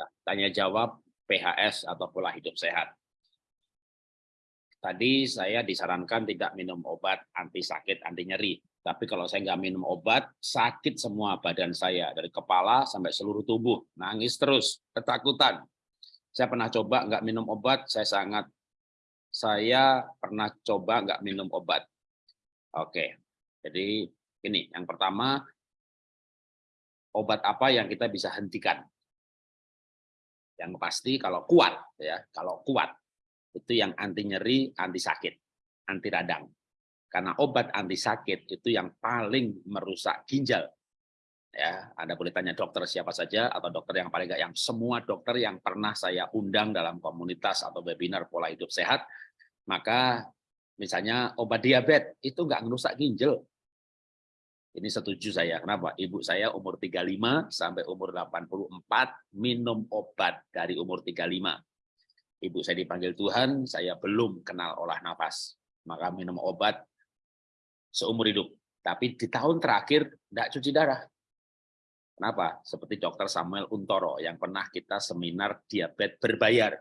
Ya, tanya jawab PHS atau pola hidup sehat. Tadi saya disarankan tidak minum obat anti sakit, anti nyeri. Tapi kalau saya nggak minum obat, sakit semua badan saya. Dari kepala sampai seluruh tubuh. Nangis terus, ketakutan. Saya pernah coba nggak minum obat, saya sangat... Saya pernah coba nggak minum obat. Oke, jadi ini yang pertama, obat apa yang kita bisa hentikan? Yang pasti kalau kuat, ya kalau kuat, itu yang anti nyeri, anti sakit, anti radang. Karena obat anti sakit itu yang paling merusak ginjal. Ya, Anda boleh tanya dokter siapa saja atau dokter yang paling enggak yang semua dokter yang pernah saya undang dalam komunitas atau webinar pola hidup sehat, maka misalnya obat diabetes itu enggak merusak ginjal. Ini setuju saya. Kenapa? Ibu saya umur 35 sampai umur 84 minum obat dari umur 35 ibu saya dipanggil Tuhan, saya belum kenal olah nafas. Maka minum obat seumur hidup. Tapi di tahun terakhir tidak cuci darah. Kenapa? Seperti dokter Samuel Untoro yang pernah kita seminar diabetes berbayar.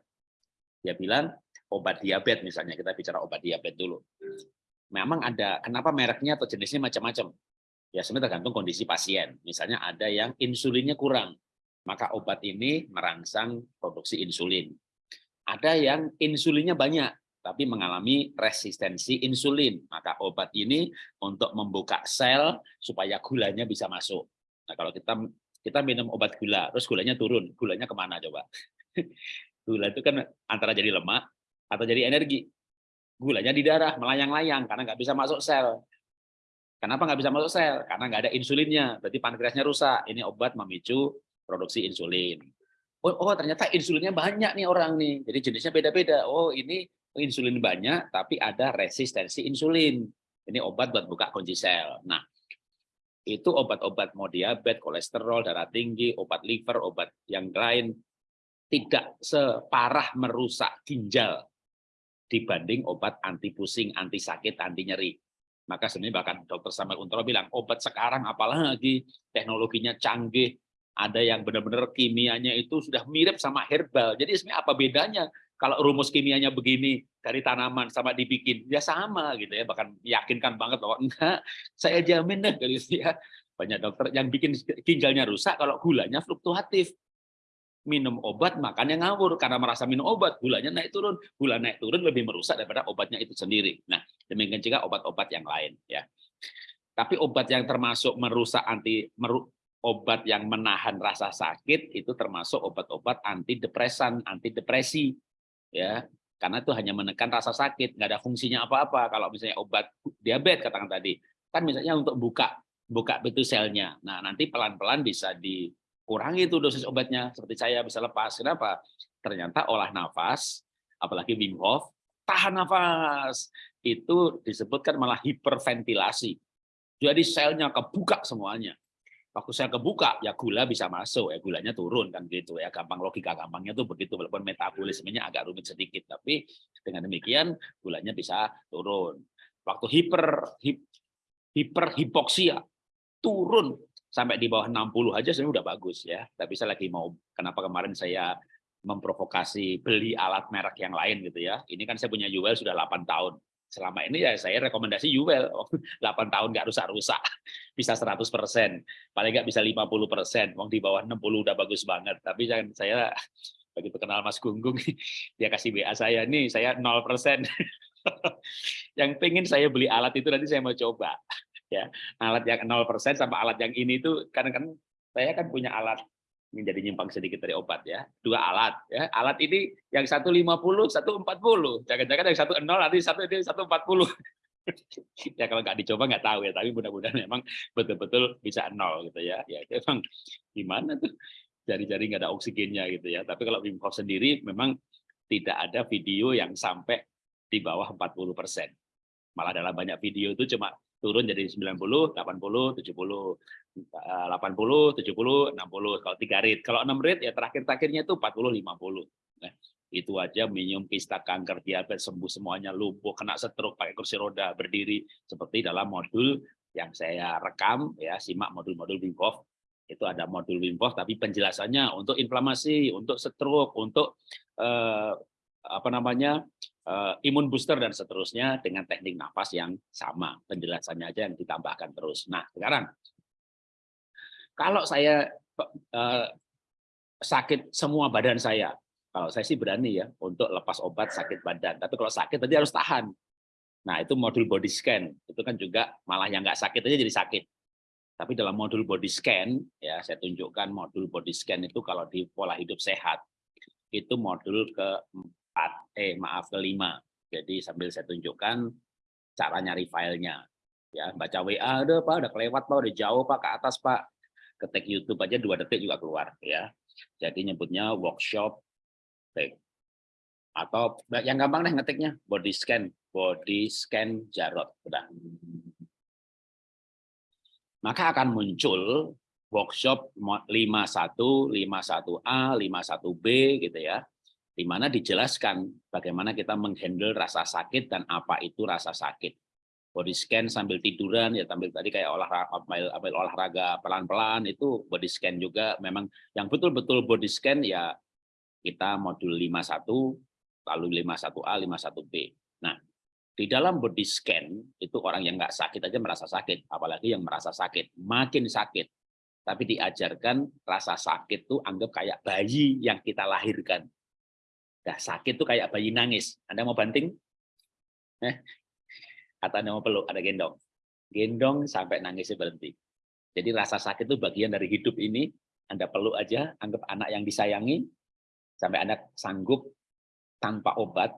Dia bilang obat diabetes misalnya, kita bicara obat diabetes dulu. Memang ada, kenapa mereknya atau jenisnya macam-macam? Ya sebenarnya tergantung kondisi pasien. Misalnya ada yang insulinnya kurang, maka obat ini merangsang produksi insulin. Ada yang insulinnya banyak, tapi mengalami resistensi insulin. Maka obat ini untuk membuka sel supaya gulanya bisa masuk. Nah, kalau kita kita minum obat gula, terus gulanya turun, gulanya ke mana coba? Gula itu kan antara jadi lemak atau jadi energi. Gulanya di darah, melayang-layang, karena nggak bisa masuk sel. Kenapa nggak bisa masuk sel? Karena nggak ada insulinnya, berarti pankreasnya rusak. Ini obat memicu produksi insulin. Oh, oh ternyata insulinnya banyak nih orang nih. Jadi jenisnya beda-beda. Oh ini insulin banyak, tapi ada resistensi insulin. Ini obat buat buka kunci sel. Nah, itu obat-obat mau diabetes, kolesterol, darah tinggi, obat liver, obat yang lain tidak separah merusak ginjal dibanding obat anti pusing, anti sakit, anti nyeri. Maka sebenarnya bahkan dokter Samuel Untoro bilang, obat sekarang apalagi teknologinya canggih, ada yang benar-benar kimianya itu sudah mirip sama herbal. Jadi sebenarnya apa bedanya kalau rumus kimianya begini dari tanaman sama dibikin? Ya sama gitu ya, bahkan yakinkan banget bahwa enggak, saya jamin deh gitu ya. Banyak dokter yang bikin ginjalnya rusak kalau gulanya fluktuatif. Minum obat makannya ngawur karena merasa minum obat gulanya naik turun, gula naik turun lebih merusak daripada obatnya itu sendiri. Nah, demikian juga obat-obat yang lain ya. Tapi obat yang termasuk merusak anti meru, obat yang menahan rasa sakit itu termasuk obat-obat antidepresan, antidepresi, ya, karena itu hanya menekan rasa sakit, nggak ada fungsinya apa-apa. Kalau misalnya obat diabetes katakan tadi, kan misalnya untuk buka buka betul selnya. Nah nanti pelan-pelan bisa dikurangi itu dosis obatnya, seperti saya bisa lepas. Kenapa? Ternyata olah nafas, apalagi Wim Hof, tahan nafas itu disebutkan malah hiperventilasi. Jadi selnya kebuka semuanya waktu saya kebuka ya gula bisa masuk ya gulanya turun kan gitu ya gampang logika gampangnya tuh begitu walaupun metabolismenya agak rumit sedikit tapi dengan demikian gulanya bisa turun waktu hiper hip, hiper hipoksia turun sampai di bawah 60 aja sebenarnya udah bagus ya. Tapi saya lagi mau kenapa kemarin saya memprovokasi beli alat merek yang lain gitu ya. Ini kan saya punya Yuwell sudah 8 tahun. Selama ini ya saya rekomendasi Yuwell 8 tahun nggak rusak-rusak. Bisa 100 persen. Paling nggak bisa 50 persen. Wong di bawah 60 udah bagus banget. Tapi jangan saya begitu kenal Mas Gunggung dia kasih WA saya nih saya 0 persen. Yang pengen saya beli alat itu nanti saya mau coba ya alat yang 0 persen sama alat yang ini itu karena kan saya kan punya alat menjadi nyimpang sedikit dari obat ya. Dua alat ya. Alat ini yang satu lima puluh, satu empat puluh. Jangan-jangan yang satu nol nanti satu ini satu empat puluh. ya kalau nggak dicoba nggak tahu ya. Tapi mudah-mudahan memang betul-betul bisa nol gitu ya. Ya memang gimana tuh jari-jari nggak ada oksigennya gitu ya. Tapi kalau Wim sendiri memang tidak ada video yang sampai di bawah 40 persen. Malah dalam banyak video itu cuma turun jadi 90, 80, 70, 80, 70, 60 kalau tiga rate. Kalau enam rate ya terakhir-terakhirnya itu 40, 50. Nah, itu aja minum kista kanker diabetes sembuh semuanya lumpuh kena stroke pakai kursi roda berdiri seperti dalam modul yang saya rekam ya simak modul-modul Wim Hof Itu ada modul Wim Hof, tapi penjelasannya untuk inflamasi, untuk stroke, untuk eh, apa namanya imun booster dan seterusnya dengan teknik nafas yang sama. Penjelasannya aja yang ditambahkan terus. Nah, sekarang kalau saya eh, sakit semua badan saya, kalau saya sih berani ya untuk lepas obat sakit badan. Tapi kalau sakit tadi harus tahan. Nah itu modul body scan itu kan juga malah yang nggak sakit aja jadi sakit. Tapi dalam modul body scan, ya saya tunjukkan modul body scan itu kalau di pola hidup sehat, itu modul keempat, eh maaf kelima. Jadi sambil saya tunjukkan cara nyari filenya. Ya baca WA, ada pak, udah kelewat pak, udah jauh pak, ke atas pak. Ketik YouTube aja dua detik juga keluar. ya. Jadi nyebutnya workshop atau yang gampang deh ngetiknya body scan, body scan Jarot. Udah maka akan muncul workshop 51, 51A, 51B gitu ya, di mana dijelaskan bagaimana kita menghandle rasa sakit dan apa itu rasa sakit. Body scan sambil tiduran ya tampil tadi kayak olahraga olahraga pelan-pelan itu body scan juga memang yang betul-betul body scan ya kita modul 51 lalu 51A, 51B. Nah, di dalam body scan, itu orang yang nggak sakit aja merasa sakit, apalagi yang merasa sakit, makin sakit. Tapi diajarkan rasa sakit tuh anggap kayak bayi yang kita lahirkan. Nah, sakit tuh kayak bayi nangis. Anda mau banting? Eh? Atau Anda mau peluk? Ada gendong? Gendong sampai nangisnya berhenti. Jadi rasa sakit itu bagian dari hidup ini. Anda peluk aja, anggap anak yang disayangi, sampai Anda sanggup tanpa obat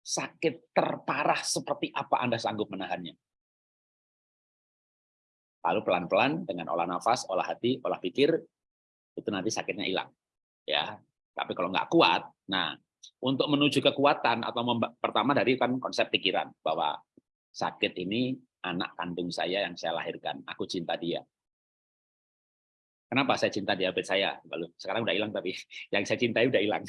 sakit terparah seperti apa Anda sanggup menahannya. Lalu pelan-pelan dengan olah nafas, olah hati, olah pikir, itu nanti sakitnya hilang. ya. Tapi kalau nggak kuat, nah untuk menuju kekuatan atau pertama dari kan konsep pikiran bahwa sakit ini anak kandung saya yang saya lahirkan, aku cinta dia. Kenapa saya cinta diabetes saya? Sekarang udah hilang tapi yang saya cintai udah hilang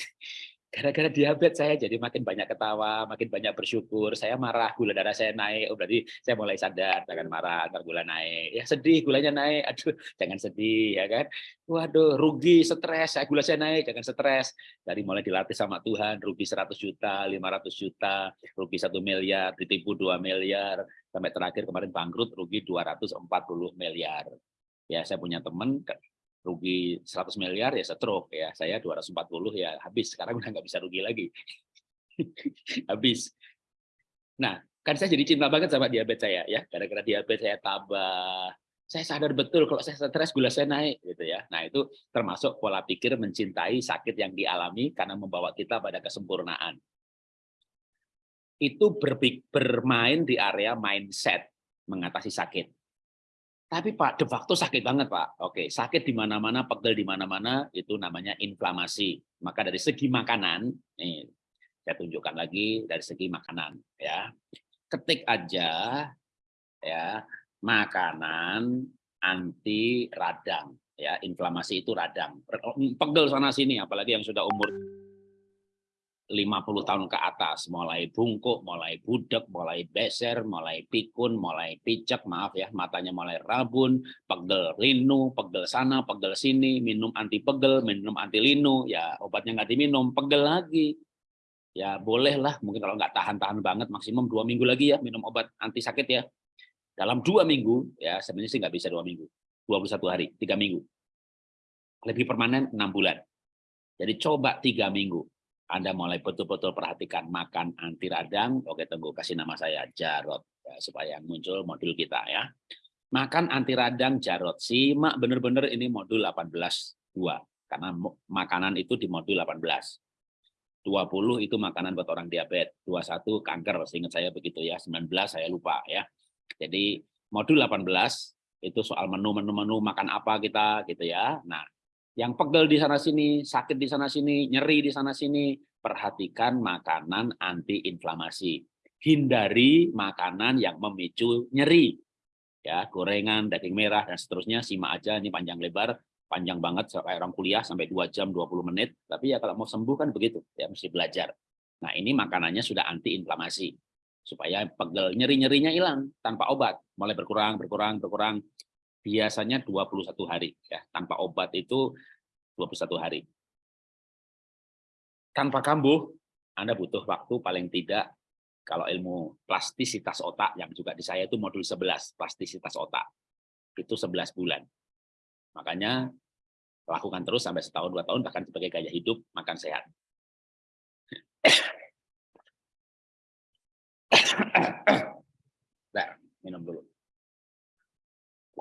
gara-gara diabetes saya jadi makin banyak ketawa, makin banyak bersyukur. Saya marah, gula darah saya naik. Oh, berarti saya mulai sadar, jangan marah, ntar gula naik. Ya sedih, gulanya naik. Aduh, jangan sedih, ya kan? Waduh, rugi, stres, saya gula saya naik, jangan stres. Dari mulai dilatih sama Tuhan, rugi 100 juta, 500 juta, rugi satu miliar, ditipu 2 miliar, sampai terakhir kemarin bangkrut, rugi 240 miliar. Ya, saya punya teman rugi 100 miliar ya stroke ya. Saya 240 ya habis. Sekarang udah nggak bisa rugi lagi. Habis. Nah kan saya jadi cinta banget sama diabetes saya ya. Gara-gara diabetes saya tabah saya sadar betul kalau saya stres gula saya naik gitu ya. Nah itu termasuk pola pikir mencintai sakit yang dialami karena membawa kita pada kesempurnaan. Itu bermain di area mindset mengatasi sakit tapi Pak, de facto sakit banget Pak. Oke, sakit di mana-mana, pegel di mana-mana, itu namanya inflamasi. Maka dari segi makanan, nih, saya tunjukkan lagi dari segi makanan. ya Ketik aja ya makanan anti radang. ya Inflamasi itu radang. Pegel sana-sini, apalagi yang sudah umur 50 tahun ke atas, mulai bungkuk, mulai budek, mulai beser, mulai pikun, mulai picek, maaf ya, matanya mulai rabun, pegel linu, pegel sana, pegel sini, minum anti pegel, minum anti linu, ya obatnya nggak diminum, pegel lagi. Ya bolehlah, mungkin kalau nggak tahan-tahan banget, maksimum dua minggu lagi ya minum obat anti sakit ya. Dalam dua minggu, ya sebenarnya sih nggak bisa dua minggu, 21 hari, tiga minggu. Lebih permanen enam bulan. Jadi coba tiga minggu anda mulai betul-betul perhatikan makan anti radang, oke tunggu kasih nama saya Jarot ya, supaya muncul modul kita ya. Makan anti radang Jarot, simak benar-benar ini modul 18 2 karena makanan itu di modul 18. 20 itu makanan buat orang diabetes, 21 kanker, seingat saya begitu ya, 19 saya lupa ya. Jadi modul 18 itu soal menu-menu menu makan apa kita gitu ya. Nah, yang pegel di sana sini, sakit di sana sini, nyeri di sana sini, perhatikan makanan anti inflamasi. Hindari makanan yang memicu nyeri. Ya, gorengan, daging merah dan seterusnya simak aja ini panjang lebar, panjang banget kayak orang kuliah sampai 2 jam 20 menit. Tapi ya kalau mau sembuh kan begitu, ya mesti belajar. Nah, ini makanannya sudah anti inflamasi supaya pegel nyeri-nyerinya hilang tanpa obat, mulai berkurang, berkurang, berkurang biasanya 21 hari ya. Tanpa obat itu 21 hari. Tanpa kambuh Anda butuh waktu paling tidak kalau ilmu plastisitas otak yang juga di saya itu modul 11 plastisitas otak. Itu 11 bulan. Makanya lakukan terus sampai setahun dua tahun bahkan sebagai gaya hidup makan sehat. Nah, minum dulu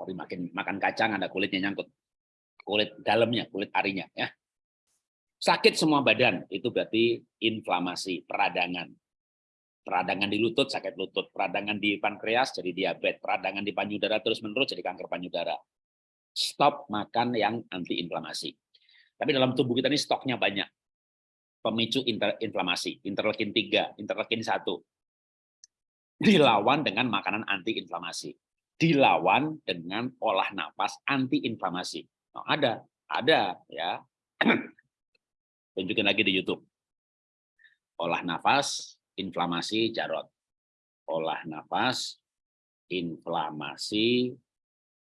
tapi makin makan kacang ada kulitnya nyangkut. Kulit dalamnya, kulit arinya ya. Sakit semua badan itu berarti inflamasi, peradangan. Peradangan di lutut sakit lutut, peradangan di pankreas jadi diabetes, peradangan di panyudara terus-menerus jadi kanker panyudara. Stop makan yang anti inflamasi. Tapi dalam tubuh kita ini stoknya banyak. Pemicu inflamasi, interleukin 3, interleukin 1. Dilawan dengan makanan anti inflamasi dilawan dengan olah nafas anti inflamasi. Nah, ada, ada ya. Tunjukin lagi di YouTube. Olah nafas inflamasi jarot. Olah nafas inflamasi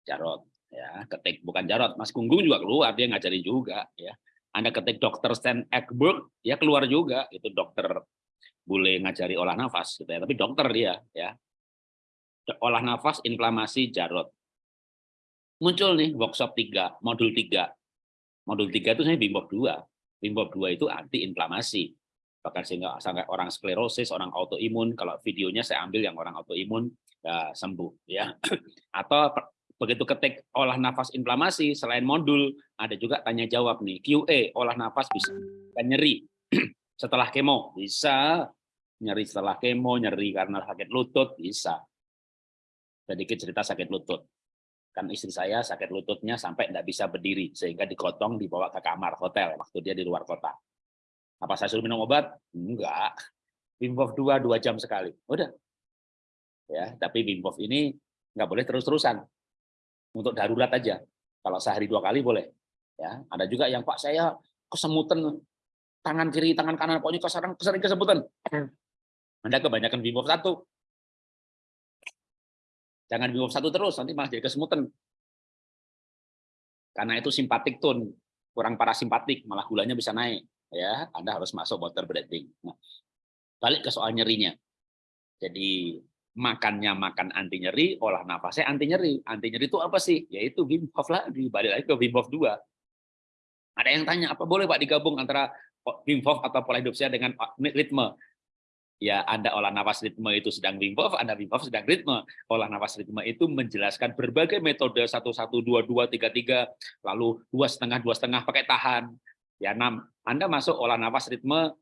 jarot ya ketik bukan jarot Mas Gunggung juga keluar dia ngajari juga ya Anda ketik dokter Stan Ekberg ya keluar juga itu dokter boleh ngajari olah nafas gitu ya tapi dokter dia ya olah nafas, inflamasi, jarot. Muncul nih workshop 3, modul 3. Modul 3 itu saya Bimbob 2. Bimbob 2 itu anti-inflamasi. Bahkan sehingga sampai orang sklerosis, orang autoimun, kalau videonya saya ambil yang orang autoimun ya, sembuh. ya. Atau begitu ketik olah nafas inflamasi, selain modul, ada juga tanya jawab nih, QA, olah nafas bisa nyeri setelah kemo, bisa nyeri setelah kemo, nyeri karena sakit lutut, bisa sedikit cerita sakit lutut. Kan istri saya sakit lututnya sampai tidak bisa berdiri, sehingga digotong dibawa ke kamar hotel waktu dia di luar kota. Apa saya suruh minum obat? Enggak. Wim Hof 2, dua jam sekali. Udah. Ya, tapi Wim Hof ini nggak boleh terus-terusan. Untuk darurat aja. Kalau sehari dua kali boleh. Ya, ada juga yang Pak saya kesemutan tangan kiri, tangan kanan, pokoknya kesering, kesering kesemutan. Anda kebanyakan Wim Hof satu, Jangan minum satu terus, nanti malah jadi kesemutan. Karena itu simpatik tone, kurang parasimpatik, malah gulanya bisa naik. Ya, Anda harus masuk water breathing. Nah, balik ke soal nyerinya. Jadi makannya makan anti nyeri, olah nafasnya anti nyeri. Anti nyeri itu apa sih? Yaitu Wim Hof lagi, balik lagi ke Wim Hof 2. Ada yang tanya, apa boleh Pak digabung antara Wim Hof atau pola hidup sehat dengan ritme? Ya Anda olah nafas ritme itu sedang Wim Hof, Anda Wim Hof sedang ritme. Olah nafas ritme itu menjelaskan berbagai metode satu satu dua dua tiga tiga, lalu dua setengah dua setengah pakai tahan. Ya enam. Anda masuk olah nafas ritme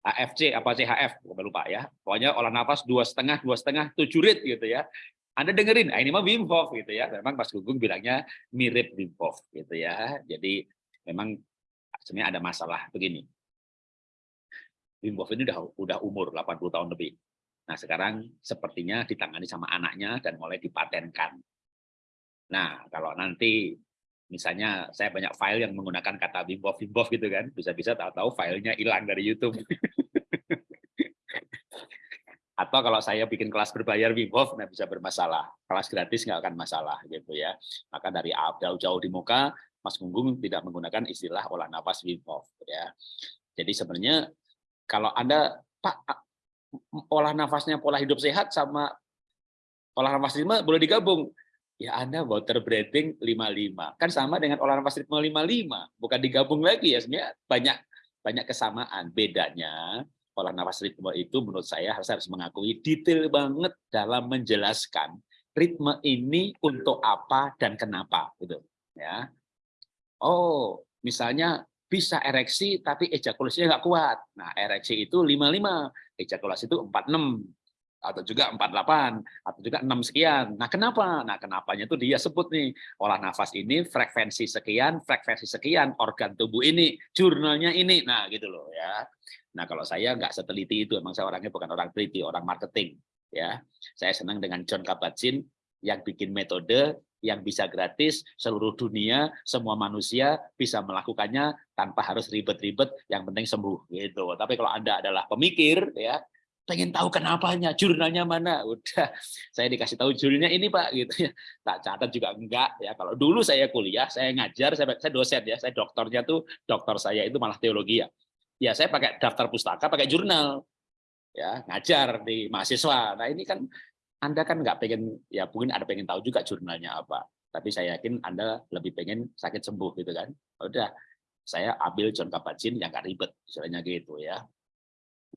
AFC apa CHF, bukan lupa ya. Pokoknya olah nafas dua setengah dua setengah tujuh rit gitu ya. Anda dengerin, ah, ini mah Wim Hof gitu ya. Memang Mas Gugung bilangnya mirip Wim Hof gitu ya. Jadi memang sebenarnya ada masalah begini Wim Hof ini udah udah umur 80 tahun lebih. Nah, sekarang sepertinya ditangani sama anaknya dan mulai dipatenkan. Nah, kalau nanti misalnya saya banyak file yang menggunakan kata Wim Hof, Wim Hof gitu kan, bisa-bisa tahu-tahu filenya hilang dari YouTube. Atau kalau saya bikin kelas berbayar Wim Hof, nah bisa bermasalah. Kelas gratis nggak akan masalah gitu ya. Maka dari jauh-jauh di muka, Mas Gunggung tidak menggunakan istilah olah nafas Wim Hof ya. Jadi sebenarnya kalau Anda, Pak, olah nafasnya pola hidup sehat sama olah nafas ritme boleh digabung. Ya Anda water breathing 55. Kan sama dengan olah nafas ritme 55. Bukan digabung lagi ya. Sebenarnya banyak banyak kesamaan. Bedanya olah nafas ritme itu menurut saya harus harus mengakui detail banget dalam menjelaskan ritme ini untuk apa dan kenapa gitu ya. Oh, misalnya bisa ereksi tapi ejakulasinya nggak kuat. Nah, ereksi itu 55, ejakulasi itu 46 atau juga 48 atau juga 6 sekian. Nah, kenapa? Nah, kenapanya itu dia sebut nih, olah nafas ini frekuensi sekian, frekuensi sekian, organ tubuh ini, jurnalnya ini. Nah, gitu loh ya. Nah, kalau saya nggak seteliti itu, emang saya orangnya bukan orang teliti, orang marketing ya. Saya senang dengan John Kabat-Zinn yang bikin metode yang bisa gratis seluruh dunia semua manusia bisa melakukannya tanpa harus ribet-ribet yang penting sembuh gitu tapi kalau anda adalah pemikir ya pengen tahu kenapanya, jurnalnya mana. Udah, saya dikasih tahu jurnalnya ini Pak, gitu ya. Tak catat juga enggak ya. Kalau dulu saya kuliah, saya ngajar, saya, saya dosen ya, saya doktornya tuh doktor saya itu malah teologi ya. Ya saya pakai daftar pustaka, pakai jurnal, ya ngajar di mahasiswa. Nah ini kan Anda kan nggak pengen, ya mungkin ada pengen tahu juga jurnalnya apa. Tapi saya yakin Anda lebih pengen sakit sembuh gitu kan. Udah, saya ambil John kabat yang nggak ribet, misalnya gitu ya.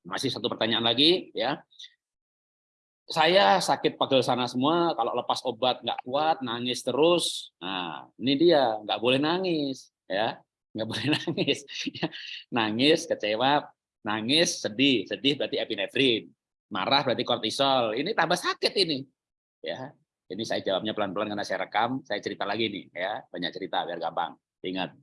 Masih satu pertanyaan lagi ya. Saya sakit pegel sana semua, kalau lepas obat nggak kuat, nangis terus. Nah, ini dia, nggak boleh nangis ya, nggak boleh nangis. nangis, kecewa, nangis, sedih, sedih berarti epinefrin, marah berarti kortisol. Ini tambah sakit ini, ya. Ini saya jawabnya pelan-pelan karena saya rekam, saya cerita lagi nih, ya, banyak cerita biar gampang. Ingat,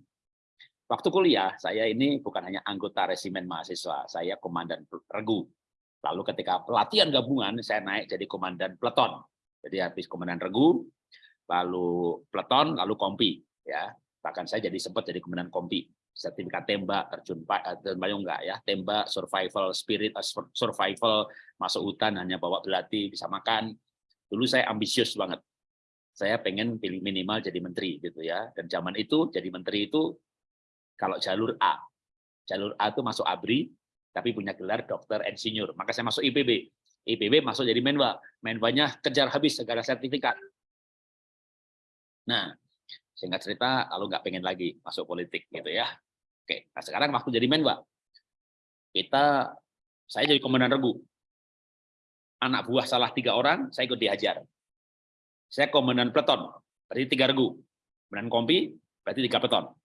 Waktu kuliah, saya ini bukan hanya anggota resimen mahasiswa, saya komandan regu. Lalu ketika pelatihan gabungan, saya naik jadi komandan peleton. Jadi habis komandan regu, lalu peleton, lalu kompi. ya Bahkan saya jadi sempat jadi komandan kompi. Sertifikat tembak, terjun, eh, payung enggak ya, tembak, survival spirit, eh, survival, masuk hutan, hanya bawa belati, bisa makan. Dulu saya ambisius banget. Saya pengen pilih minimal jadi menteri gitu ya. Dan zaman itu jadi menteri itu kalau jalur A. Jalur A itu masuk ABRI, tapi punya gelar dokter insinyur. Maka saya masuk IPB. IPB masuk jadi Menwa. Menwanya kejar habis segala sertifikat. Nah, singkat cerita, lalu nggak pengen lagi masuk politik gitu ya. Oke, nah sekarang waktu jadi Menwa, kita, saya jadi komandan regu. Anak buah salah tiga orang, saya ikut dihajar. Saya komandan peleton, berarti tiga regu. Komandan kompi, berarti tiga peleton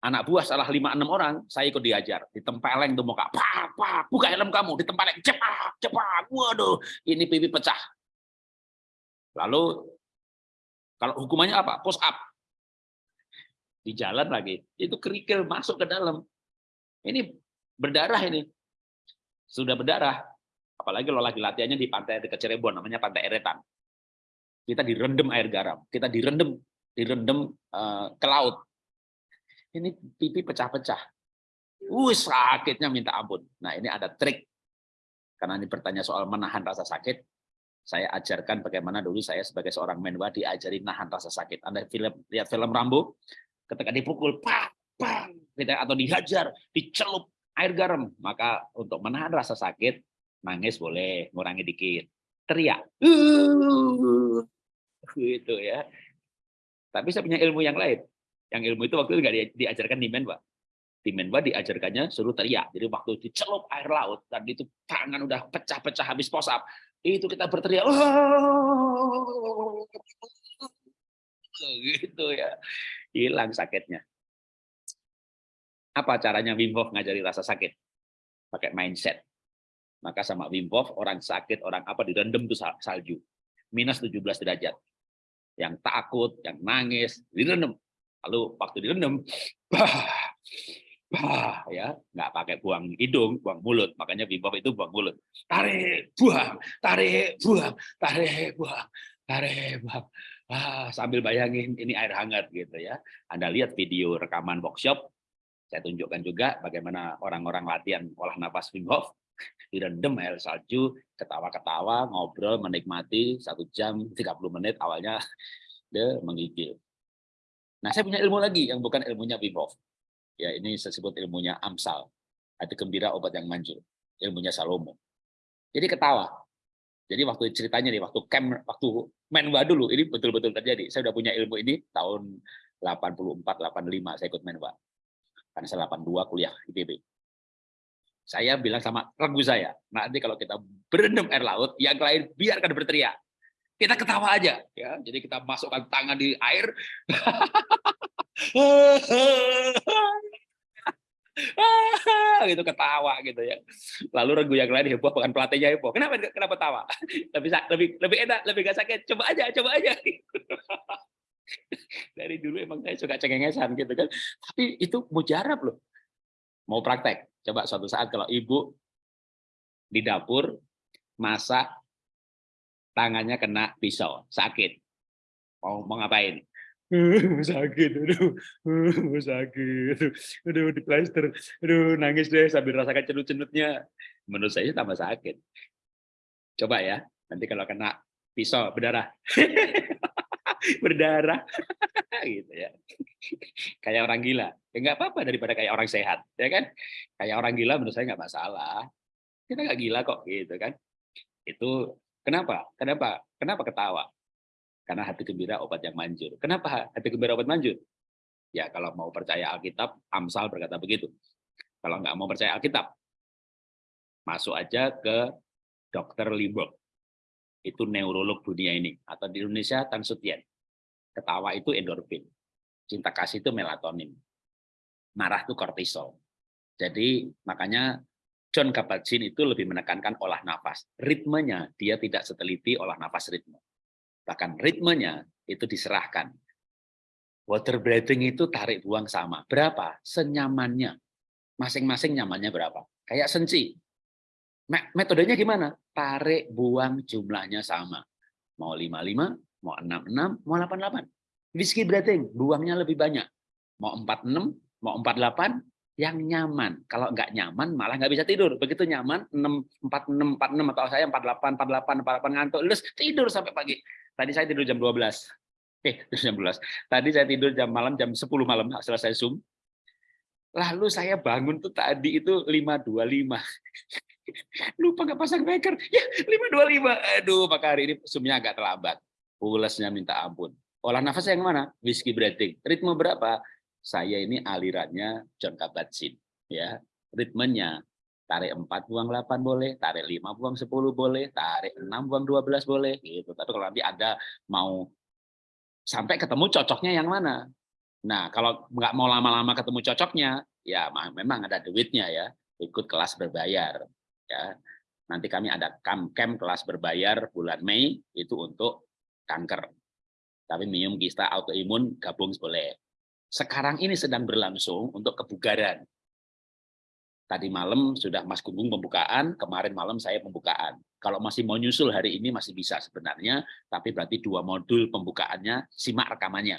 anak buah salah lima enam orang, saya ikut diajar. Ditempeleng tuh muka, pak, pak, buka helm kamu, ditempeleng, cepat, cepat, waduh, ini pipi pecah. Lalu, kalau hukumannya apa? Push up. Di jalan lagi, itu kerikil masuk ke dalam. Ini berdarah ini. Sudah berdarah. Apalagi kalau lagi latihannya di pantai dekat Cirebon, namanya Pantai Eretan. Kita direndam air garam, kita direndam direndam uh, ke laut ini pipi pecah-pecah. Uh, sakitnya minta ampun. Nah, ini ada trik. Karena ini bertanya soal menahan rasa sakit, saya ajarkan bagaimana dulu saya sebagai seorang menwa diajari nahan rasa sakit. Anda film, lihat film Rambo, ketika dipukul, pak, pak, atau dihajar, dicelup air garam, maka untuk menahan rasa sakit, nangis boleh, ngurangi dikit. Teriak. Uh, gitu ya. Tapi saya punya ilmu yang lain. Yang ilmu itu waktu itu nggak diajarkan di Menwa. Di Menwa diajarkannya suruh teriak. Jadi waktu dicelup air laut, dan itu tangan udah pecah-pecah habis posap, itu kita berteriak, gitu ya, hilang sakitnya. Apa caranya Wim Hof ngajari rasa sakit? Pakai mindset. Maka sama Wim Hof, orang sakit, orang apa direndam tuh salju. Minus 17 derajat. Yang takut, yang nangis, direndam lalu waktu direndam bah, bah, ya nggak pakai buang hidung buang mulut makanya Wim itu buang mulut tarik buang tarik buang tarik buang tarik buang ah, sambil bayangin ini air hangat gitu ya Anda lihat video rekaman workshop saya tunjukkan juga bagaimana orang-orang latihan olah nafas Wim Hof direndam air salju ketawa-ketawa ngobrol menikmati satu jam 30 menit awalnya dia menggigil Nah, saya punya ilmu lagi yang bukan ilmunya Wim Hof. Ya, ini saya sebut ilmunya Amsal. Hati gembira obat yang manjur. Ilmunya Salomo. Jadi ketawa. Jadi waktu ceritanya nih, waktu camp, waktu menwa dulu, ini betul-betul terjadi. Saya udah punya ilmu ini tahun 84, 85 saya ikut menwa. Karena saya 82 kuliah IPB. Saya bilang sama regu saya, nanti kalau kita berendam air laut, yang lain biarkan berteriak kita ketawa aja ya jadi kita masukkan tangan di air gitu ketawa gitu ya. Lalu regu yang lain heboh bukan pelatihnya heboh. Kenapa kenapa tawa? Lebih lebih lebih enak lebih gak sakit. Coba aja coba aja. Dari dulu emang saya suka cengengesan gitu kan. Tapi itu mujarab loh. Mau praktek. Coba suatu saat kalau ibu di dapur masak tangannya kena pisau, sakit. Mau, mau ngapain? Sakit, aduh, sakit, aduh, di plaster, aduh, nangis deh sambil rasakan cenut-cenutnya. Menurut saya tambah sakit. Coba ya, nanti kalau kena pisau berdarah. berdarah gitu ya. Kayak orang gila. Ya nggak apa-apa daripada kayak orang sehat, ya kan? Kayak orang gila menurut saya nggak masalah. Kita nggak gila kok gitu kan. Itu kenapa? Kenapa? Kenapa ketawa? Karena hati gembira obat yang manjur. Kenapa hati gembira obat manjur? Ya kalau mau percaya Alkitab, Amsal berkata begitu. Kalau nggak mau percaya Alkitab, masuk aja ke Dr. Liburg. Itu neurolog dunia ini. Atau di Indonesia, Tan Sutien. Ketawa itu endorfin. Cinta kasih itu melatonin. Marah itu kortisol. Jadi makanya John Kabat-Zinn itu lebih menekankan olah nafas. Ritmenya dia tidak seteliti olah nafas ritme. Bahkan ritmenya itu diserahkan. Water breathing itu tarik buang sama. Berapa? Senyamannya. Masing-masing nyamannya berapa? Kayak senci. Metodenya gimana? Tarik buang jumlahnya sama. Mau 55, mau 66, mau 88. Whiskey breathing, buangnya lebih banyak. Mau 46, mau 48, yang nyaman. Kalau nggak nyaman, malah nggak bisa tidur. Begitu nyaman, 6, 46, 46, atau saya 48, 48, 48, ngantuk, terus tidur sampai pagi. Tadi saya tidur jam 12. Eh, jam 12. Tadi saya tidur jam malam, jam 10 malam, selesai Zoom. Lalu saya bangun tuh tadi itu 5.25. Lupa nggak pasang wecker. Ya, 5.25. Aduh, maka hari ini Zoom-nya agak terlambat. Pulesnya minta ampun. Olah nafas yang mana? Whiskey breathing. Ritme berapa? Saya ini alirannya John Kabat-Zinn. Ya, ritmenya tarik 4 buang 8 boleh, tarik 5 buang 10 boleh, tarik 6 buang 12 boleh gitu. Tapi kalau nanti ada mau sampai ketemu cocoknya yang mana? Nah, kalau nggak mau lama-lama ketemu cocoknya, ya memang ada duitnya ya, ikut kelas berbayar ya. Nanti kami ada camp, camp kelas berbayar bulan Mei itu untuk kanker tapi minum kista autoimun gabung boleh. Sekarang ini sedang berlangsung untuk kebugaran. Tadi malam sudah Mas Gunggung pembukaan, kemarin malam saya pembukaan. Kalau masih mau nyusul hari ini masih bisa sebenarnya, tapi berarti dua modul pembukaannya, simak rekamannya.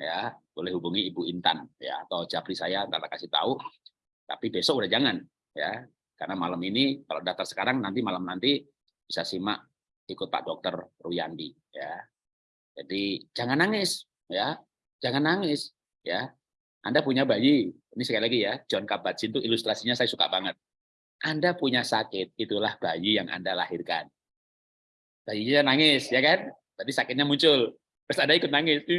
Ya, boleh hubungi Ibu Intan ya atau Japri saya ntar kasih tahu. Tapi besok udah jangan ya, karena malam ini kalau daftar sekarang nanti malam nanti bisa simak ikut Pak Dokter Ruyandi ya. Jadi jangan nangis, ya, jangan nangis, ya. Anda punya bayi, ini sekali lagi ya, John Kabat-Zinn itu ilustrasinya saya suka banget. Anda punya sakit, itulah bayi yang Anda lahirkan. Bayinya nangis, ya kan? Tadi sakitnya muncul, terus Anda ikut nangis.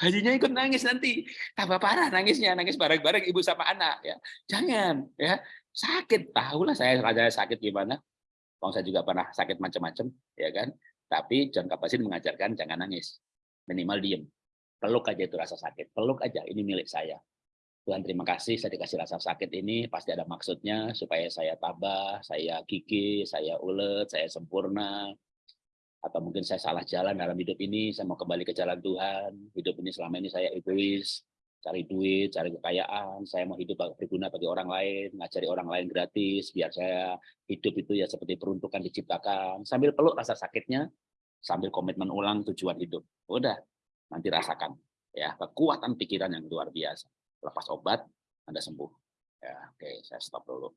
Bayinya ikut nangis nanti, tambah parah nangisnya, nangis bareng-bareng ibu sama anak. ya Jangan, ya sakit, tahulah saya raja sakit gimana. Bang saya juga pernah sakit macam-macam, ya kan? Tapi John Kabat-Zinn mengajarkan jangan nangis, minimal diem. Peluk aja itu rasa sakit, peluk aja, ini milik saya. Tuhan terima kasih saya dikasih rasa sakit ini, pasti ada maksudnya supaya saya tabah, saya gigih, saya ulet, saya sempurna, atau mungkin saya salah jalan dalam hidup ini, saya mau kembali ke jalan Tuhan, hidup ini selama ini saya egois, cari duit, cari kekayaan, saya mau hidup berguna bagi orang lain, ngajari orang lain gratis, biar saya hidup itu ya seperti peruntukan diciptakan, sambil peluk rasa sakitnya, sambil komitmen ulang tujuan hidup. Udah, nanti rasakan ya kekuatan pikiran yang luar biasa. Lepas obat, Anda sembuh. Ya, oke, saya stop dulu.